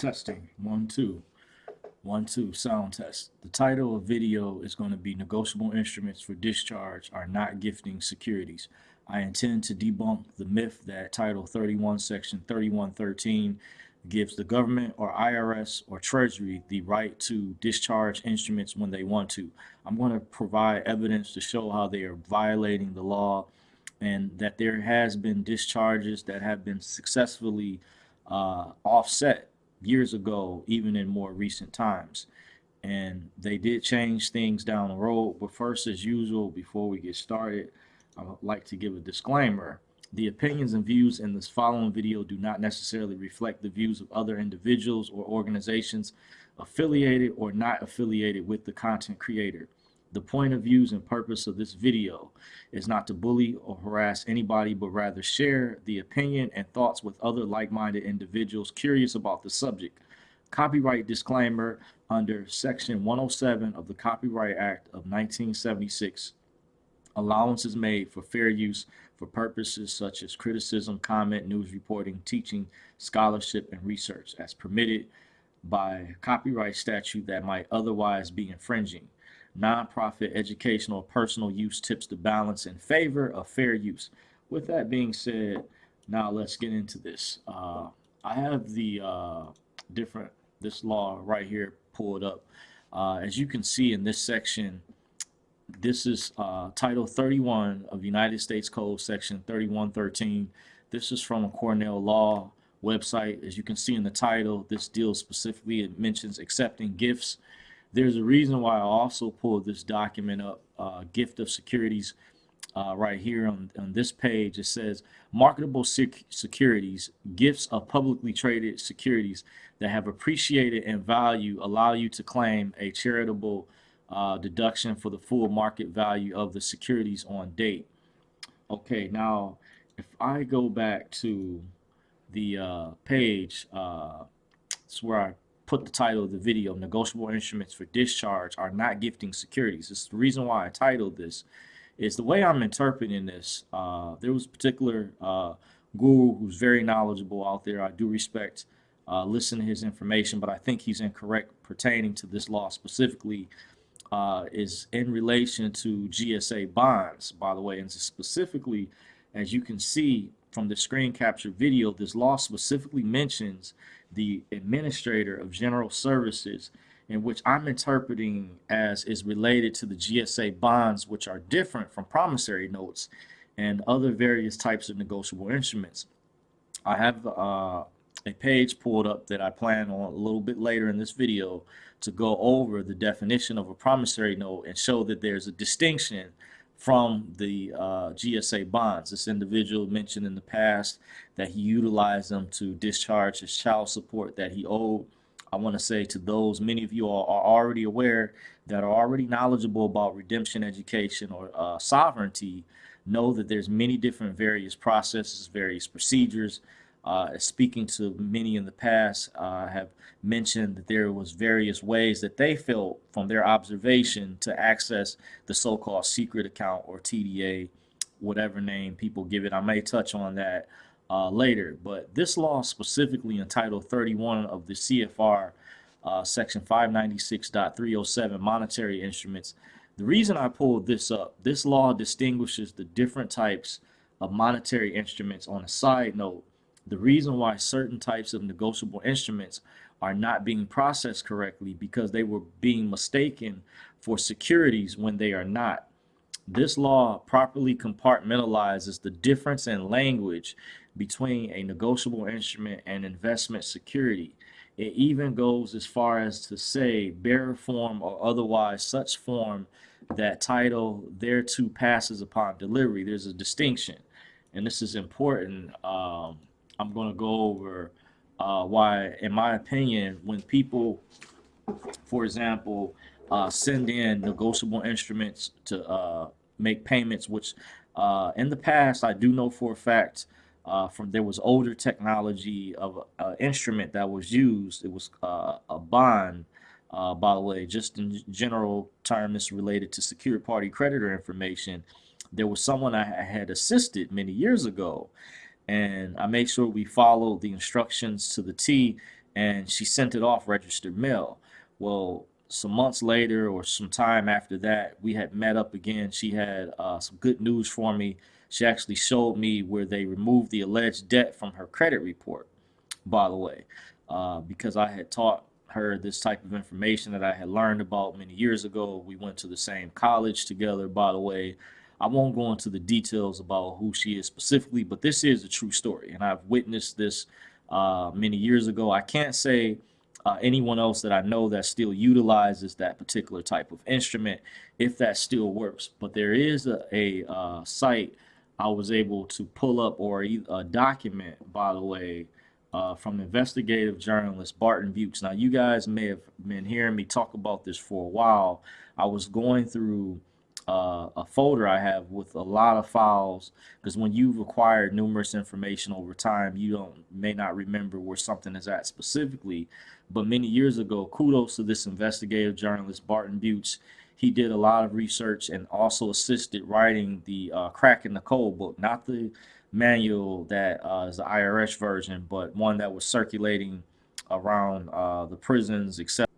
Testing. One, two. One, two. Sound test. The title of video is going to be Negotiable Instruments for Discharge Are Not Gifting Securities. I intend to debunk the myth that Title 31, Section 3113 gives the government or IRS or Treasury the right to discharge instruments when they want to. I'm going to provide evidence to show how they are violating the law and that there has been discharges that have been successfully uh, offset years ago, even in more recent times. And they did change things down the road. But first, as usual, before we get started, I would like to give a disclaimer. The opinions and views in this following video do not necessarily reflect the views of other individuals or organizations affiliated or not affiliated with the content creator. The point of views and purpose of this video is not to bully or harass anybody, but rather share the opinion and thoughts with other like-minded individuals curious about the subject. Copyright disclaimer under Section 107 of the Copyright Act of 1976. Allowances made for fair use for purposes such as criticism, comment, news reporting, teaching, scholarship, and research as permitted by copyright statute that might otherwise be infringing nonprofit, educational, personal use tips to balance in favor of fair use. With that being said, now let's get into this. Uh, I have the uh, different, this law right here pulled up. Uh, as you can see in this section, this is uh, Title 31 of United States Code, Section 3113. This is from a Cornell Law website. As you can see in the title, this deals specifically, it mentions accepting gifts there's a reason why I also pulled this document up, uh, gift of securities, uh, right here on, on this page. It says marketable sec securities, gifts of publicly traded securities that have appreciated in value allow you to claim a charitable uh, deduction for the full market value of the securities on date. Okay, now if I go back to the uh, page, uh, it's where I put the title of the video, Negotiable Instruments for Discharge Are Not Gifting Securities. It's the reason why I titled this is the way I'm interpreting this. Uh, there was a particular uh, guru who's very knowledgeable out there. I do respect uh, listen to his information, but I think he's incorrect pertaining to this law specifically uh, is in relation to GSA bonds, by the way, and specifically, as you can see from the screen capture video, this law specifically mentions the administrator of general services in which I'm interpreting as is related to the GSA bonds, which are different from promissory notes and other various types of negotiable instruments. I have uh, a page pulled up that I plan on a little bit later in this video to go over the definition of a promissory note and show that there's a distinction from the uh, GSA bonds. This individual mentioned in the past that he utilized them to discharge his child support that he owed. I want to say to those, many of you are, are already aware that are already knowledgeable about redemption education or uh, sovereignty, know that there's many different various processes, various procedures uh, speaking to many in the past, uh, have mentioned that there was various ways that they felt from their observation to access the so-called secret account or TDA, whatever name people give it. I may touch on that uh, later, but this law specifically in Title 31 of the CFR, uh, Section 596.307, monetary instruments. The reason I pulled this up, this law distinguishes the different types of monetary instruments on a side note the reason why certain types of negotiable instruments are not being processed correctly because they were being mistaken for securities when they are not. This law properly compartmentalizes the difference in language between a negotiable instrument and investment security. It even goes as far as to say bearer form or otherwise such form that title thereto passes upon delivery. There's a distinction. And this is important um, I'm going to go over uh, why, in my opinion, when people, for example, uh, send in negotiable instruments to uh, make payments, which uh, in the past I do know for a fact uh, from there was older technology of an instrument that was used. It was uh, a bond, by the way, just in general terms related to secured party creditor information. There was someone I had assisted many years ago and I make sure we follow the instructions to the T. and she sent it off registered mail. Well, some months later or some time after that, we had met up again. She had uh, some good news for me. She actually showed me where they removed the alleged debt from her credit report, by the way, uh, because I had taught her this type of information that I had learned about many years ago. We went to the same college together, by the way. I won't go into the details about who she is specifically, but this is a true story, and I've witnessed this uh, many years ago. I can't say uh, anyone else that I know that still utilizes that particular type of instrument, if that still works. But there is a, a uh, site I was able to pull up or a document, by the way, uh, from investigative journalist Barton Buhtz. Now, you guys may have been hearing me talk about this for a while. I was going through uh, a folder I have with a lot of files because when you've acquired numerous information over time, you don't may not remember where something is at specifically. But many years ago, kudos to this investigative journalist Barton Buhtz. He did a lot of research and also assisted writing the uh, Cracking the Code book, not the manual that uh, is the IRS version, but one that was circulating around uh, the prisons, etc.